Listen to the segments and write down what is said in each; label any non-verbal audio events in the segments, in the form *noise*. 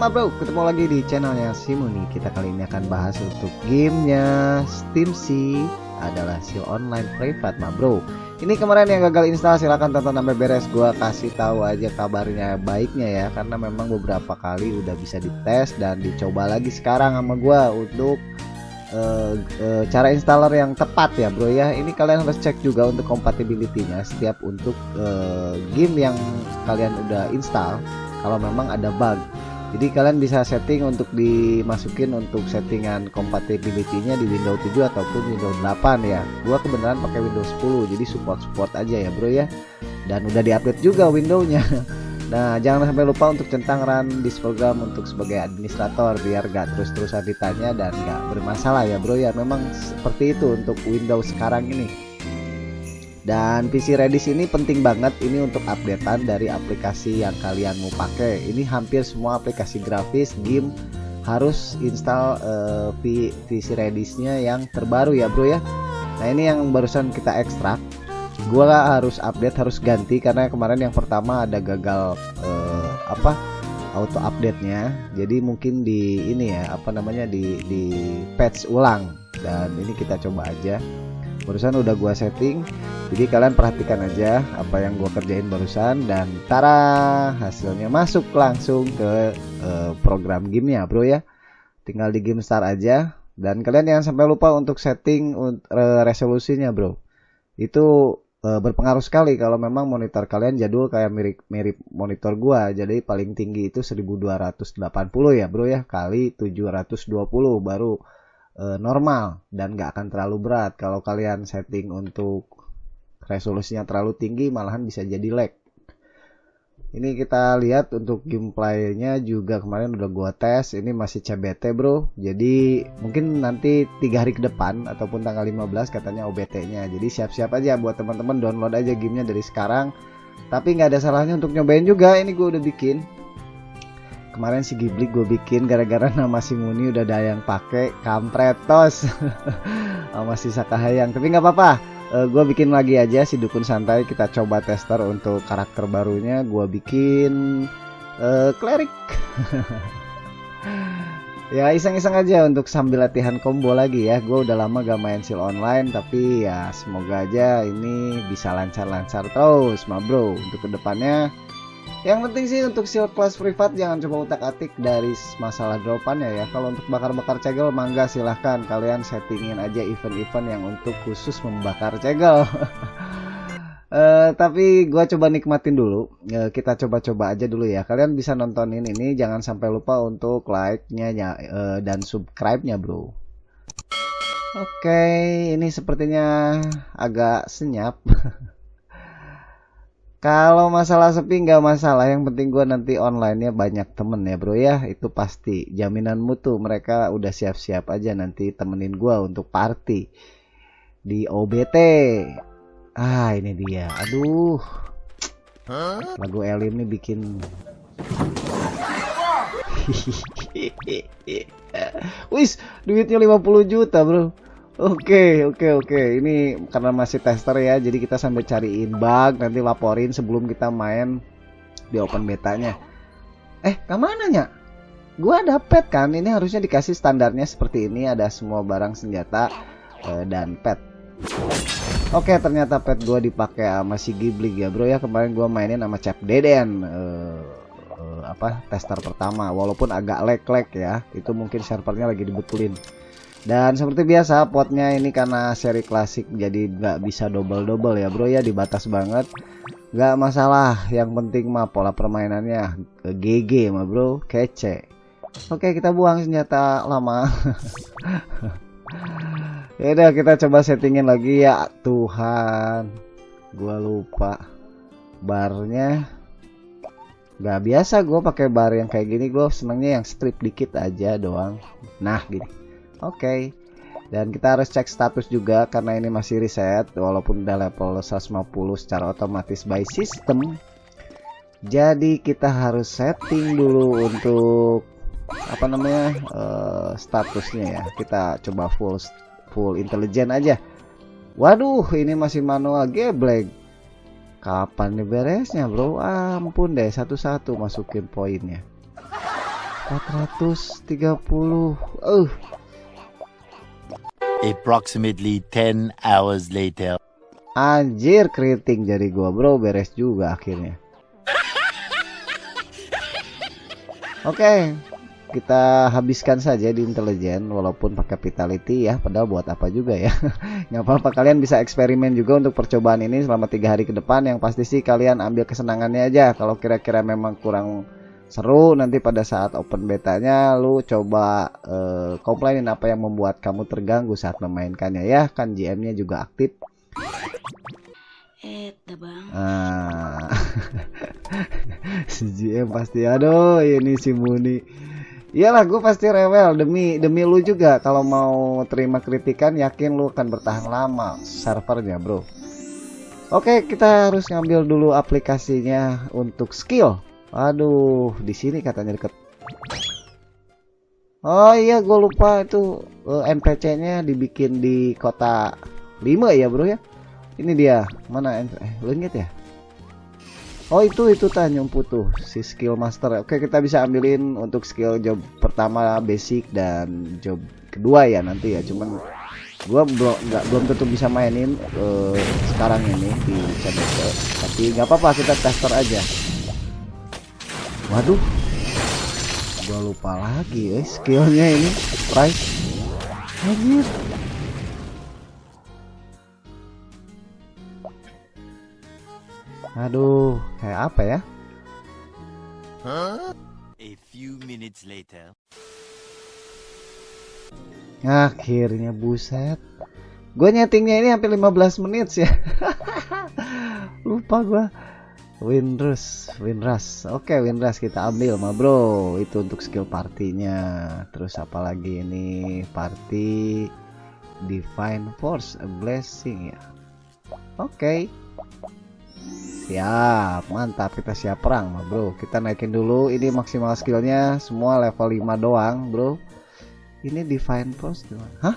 ma bro, ketemu lagi di channelnya Simuni Kita kali ini akan bahas untuk gamenya Steam C adalah seal online private ma bro. Ini kemarin yang gagal install silahkan tonton sampai beres. Gua kasih tahu aja kabarnya baiknya ya Karena memang beberapa kali udah bisa dites dan dicoba lagi sekarang sama gua untuk uh, uh, cara installer yang tepat ya bro ya. Ini kalian harus cek juga untuk compatibility-nya setiap untuk uh, game yang kalian udah install. Kalau memang ada bug jadi kalian bisa setting untuk dimasukin untuk settingan compatibility-nya di Windows 7 ataupun Windows 8 ya gua kebenaran pakai Windows 10 jadi support-support aja ya bro ya dan udah diupdate juga Windows-nya *laughs* Nah, jangan sampai lupa untuk centang run this program untuk sebagai administrator biar gak terus-terusan ditanya dan gak bermasalah ya bro ya. Memang seperti itu untuk Windows sekarang ini. Dan PC Redis ini penting banget ini untuk updatean dari aplikasi yang kalian mau pakai. Ini hampir semua aplikasi grafis game harus install uh, PC Redisnya yang terbaru ya bro ya. Nah ini yang barusan kita ekstrak gua harus update harus ganti karena kemarin yang pertama ada gagal uh, apa auto update nya jadi mungkin di ini ya apa namanya di di patch ulang dan ini kita coba aja barusan udah gua setting jadi kalian perhatikan aja apa yang gua kerjain barusan dan tara hasilnya masuk langsung ke uh, program gamenya bro ya. Tinggal di game start aja. Dan kalian jangan sampai lupa untuk setting uh, resolusinya bro. Itu e, berpengaruh sekali kalau memang monitor kalian jadul kayak mirip mirip monitor gua. Jadi paling tinggi itu 1280 ya bro ya. Kali 720 baru e, normal dan gak akan terlalu berat. Kalau kalian setting untuk resolusinya terlalu tinggi malahan bisa jadi lag. Ini kita lihat untuk gameplaynya juga kemarin udah gua tes. Ini masih CBT bro. Jadi mungkin nanti tiga hari ke depan ataupun tanggal 15 katanya OBT nya jadi siap-siap aja buat teman-teman download aja gamenya dari sekarang. Tapi nggak ada salahnya untuk nyobain juga. Ini gue udah bikin kemarin si Ghibli gue bikin gara-gara *laughs* nama si Muni udah ada yang pakai kampretos *laughs* sama si Sakahayang tapi nggak apa-apa. Uh, eh, gue bikin lagi aja si dukun santai. Kita coba tester untuk karakter barunya. Gue bikin uh, cleric *laughs* ya iseng-iseng aja untuk sambil latihan combo lagi ya. Gue udah lama gak main seal online tapi ya semoga aja ini bisa lancar-lancar terus ma bro. Untuk ke depannya yang penting sih untuk shield class privat jangan coba utak atik dari masalah dropannya ya. Kalau untuk bakar-bakar cegel mangga silahkan. Kalian settingin aja event-event yang untuk khusus membakar cegel. Uh, *laughs* tapi gua coba nikmatin dulu. Uh, kita coba-coba aja dulu ya. Kalian bisa nontonin ini jangan sampai lupa untuk like-nya uh, dan subscribe-nya bro. Oke okay, ini sepertinya agak senyap *laughs* Kalau masalah sepi nggak masalah, yang penting gue nanti online-nya banyak temen ya bro ya, itu pasti. Jaminan mutu mereka udah siap-siap aja nanti temenin gue untuk party di OBT. Ah ini dia, aduh. Lagu Elim nih bikin. *laughs* Wis, duitnya 50 juta bro. Oke, oke, oke. Ini karena masih tester ya, jadi kita sambil cariin bug, nanti laporin sebelum kita main di open betanya. Eh, ke mana nya? Gua dapet kan, ini harusnya dikasih standarnya seperti ini, ada semua barang senjata uh, dan pet. Oke, ternyata pet gua dipakai sama si Ghibli ya, bro ya. Kemarin gua mainin sama Cap Deden. Uh, uh, apa tester pertama, walaupun agak lag-lag ya. Itu mungkin servernya lagi dibetulin dan seperti biasa potnya ini karena seri klasik jadi nggak bisa double-double ya bro ya dibatas banget. Nggak masalah yang penting mah pola permainannya GG mah bro kece. Oke kita buang senjata lama. *laughs* Ya udah kita coba settingin lagi ya. Tuhan gua lupa barnya. Nggak biasa gue pakai bar yang kayak gini gue senengnya yang strip dikit aja doang. Nah gini Oke. Dan kita harus cek status juga karena ini masih reset walaupun udah level 150 secara otomatis by system. Jadi kita harus setting dulu untuk apa namanya uh, statusnya ya. Kita coba full full intelligent aja. Waduh, ini masih manual geblek. Kapan nih beresnya, Bro? Ampun deh, satu-satu masukin poinnya. 430 uh Approximately 10 hours later. anjir keriting jadi gua bro. Beres juga akhirnya. Oke kita habiskan saja di intelijen walaupun pakai vitality ya padahal buat apa juga ya. *laughs* Nggak apa-apa kalian bisa eksperimen juga untuk percobaan ini selama tiga hari ke depan. Yang pasti sih kalian ambil kesenangannya aja. Kalau kira-kira memang kurang seru nanti pada saat open betanya lu coba uh, komplainin apa yang membuat kamu terganggu saat memainkannya ya. Kan GM-nya juga aktif. Eh, bang. ah. *laughs* Si GM pasti aduh ini si Muni iyalah gue pasti rewel. Demi demi lu juga kalau mau terima kritikan yakin lu akan bertahan lama servernya bro. Oke kita harus ngambil dulu aplikasinya untuk skill Aduh, di sini katanya deket. Oh iya, gue lupa itu uh, NPC-nya dibikin di kota 5 ya, Bro ya. Ini dia. Mana eh lu inget ya? Oh, itu itu Tanjung Putu si skill master. Oke, kita bisa ambilin untuk skill job pertama basic dan job kedua ya nanti ya. Cuman gua belum nggak belum tentu bisa mainin uh, sekarang ini di channel tapi nggak apa-apa kita tester aja Waduh. Gua lupa lagi eh skillnya ini. Price Anjir. Aduh Kayak apa ya? A few minutes later. Akhirnya buset. Gue nyetingnya ini hampir 15 menit sih. *laughs* Lupa gua Winrus, Winras. Oke, Winras kita ambil mah bro. Itu untuk skill partinya. Terus apalagi ini party Divine Force, a blessing ya. Oke. Siap, mantap kita siap perang mah bro. Kita naikin dulu. Ini maksimal skillnya semua level 5 doang bro. Ini Divine Force gimana? Hah?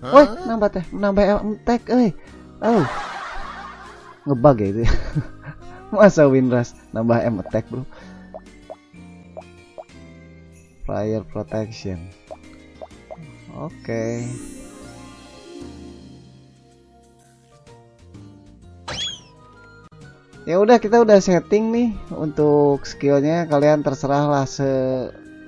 Woi, nambah teh, nambah attack, eh. Oh. Ngebug ya itu. *laughs* masa Winras nambah M attack bro. Fire protection. Oke. Okay. ya udah kita udah setting nih untuk skillnya. Kalian terserah lah se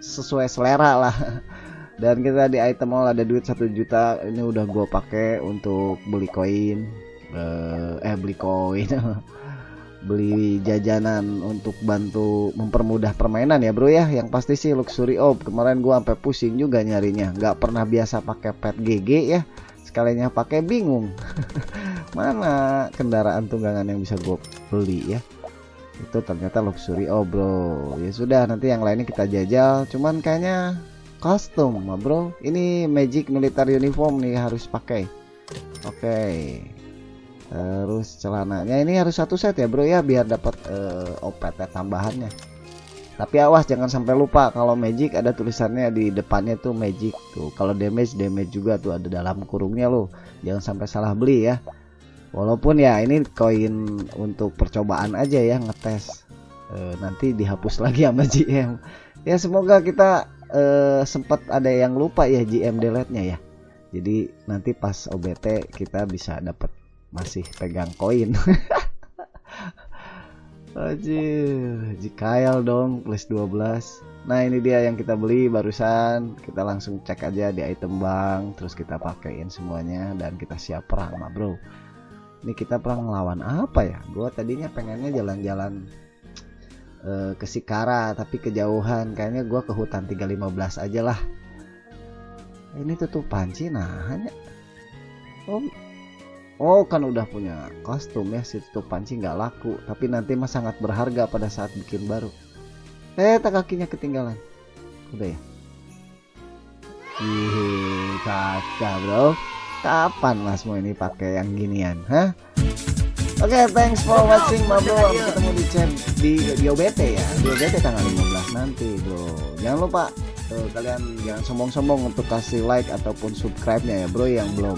sesuai selera lah. *laughs* Dan kita di item all ada duit satu juta. Ini udah gua pakai untuk beli koin. Uh, eh beli koin *laughs* beli jajanan untuk bantu mempermudah permainan ya bro ya. Yang pasti sih luxury op. Kemarin gua sampai pusing juga nyarinya. Nggak pernah biasa pakai pet GG ya. Sekalinya pakai bingung. *laughs* Mana kendaraan tunggangan yang bisa gue beli ya? Itu ternyata luxury oh bro. Ya sudah nanti yang lainnya kita jajal. Cuman kayaknya mah bro. Ini magic militer uniform nih harus pakai. Oke. okay terus celananya ini harus satu set ya bro ya biar dapat uh, eh, tambahannya. Tapi awas jangan sampai lupa kalau magic ada tulisannya di depannya tuh magic tuh. Kalau damage damage juga tuh ada dalam kurungnya loh. Jangan sampai salah beli ya. Walaupun ya ini koin untuk percobaan aja ya ngetes. Uh, nanti dihapus lagi sama GM ya semoga kita uh, sempat ada yang lupa ya GM delete nya ya. Jadi nanti pas OBT kita bisa dapat masih pegang koin. *laughs* Anjir, Jikail dong plus 12 Nah ini dia yang kita beli barusan. Kita langsung cek aja di item bank Terus kita pakaiin semuanya Dan kita siap perang mah bro. Ini kita perang lawan apa ya? Gue tadinya pengennya jalan-jalan uh, ke Sikara Tapi kejauhan. Kayaknya gue ke hutan 315 aja lah. Ini tutup panci nah hanya. Oh Oh kan udah punya kostum ya si tutup panci nggak laku tapi nanti mah sangat berharga pada saat bikin baru eh tak kakinya ketinggalan udah ya Ih, kaca bro kapan mas mau ini pakai yang ginian hah Oke, okay, thanks for watching, bro. Ketemu di chat di di OBT ya. Di OBT tanggal 15 nanti, bro. Jangan lupa tuh, kalian jangan sombong-sombong untuk kasih like ataupun subscribe-nya ya, bro yang belum.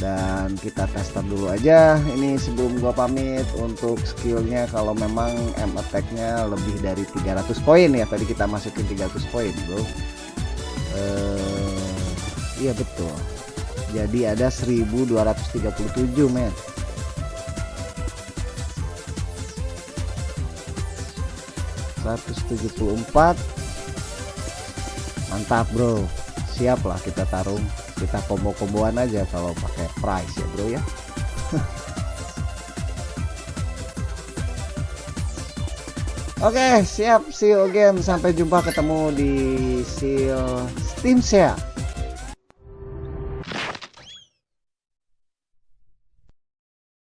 Dan kita tester dulu aja. Ini sebelum gua pamit untuk skillnya kalau memang M attack-nya lebih dari 300 poin ya. Tadi kita masukin 300 poin bro. Eh, iya betul. Jadi ada 1237 men. empat. Mantap bro siap lah kita tarung kita combo-komboan aja kalau pakai price ya bro ya. *laughs* Oke okay, siap see you sampai jumpa ketemu di seal Steam Share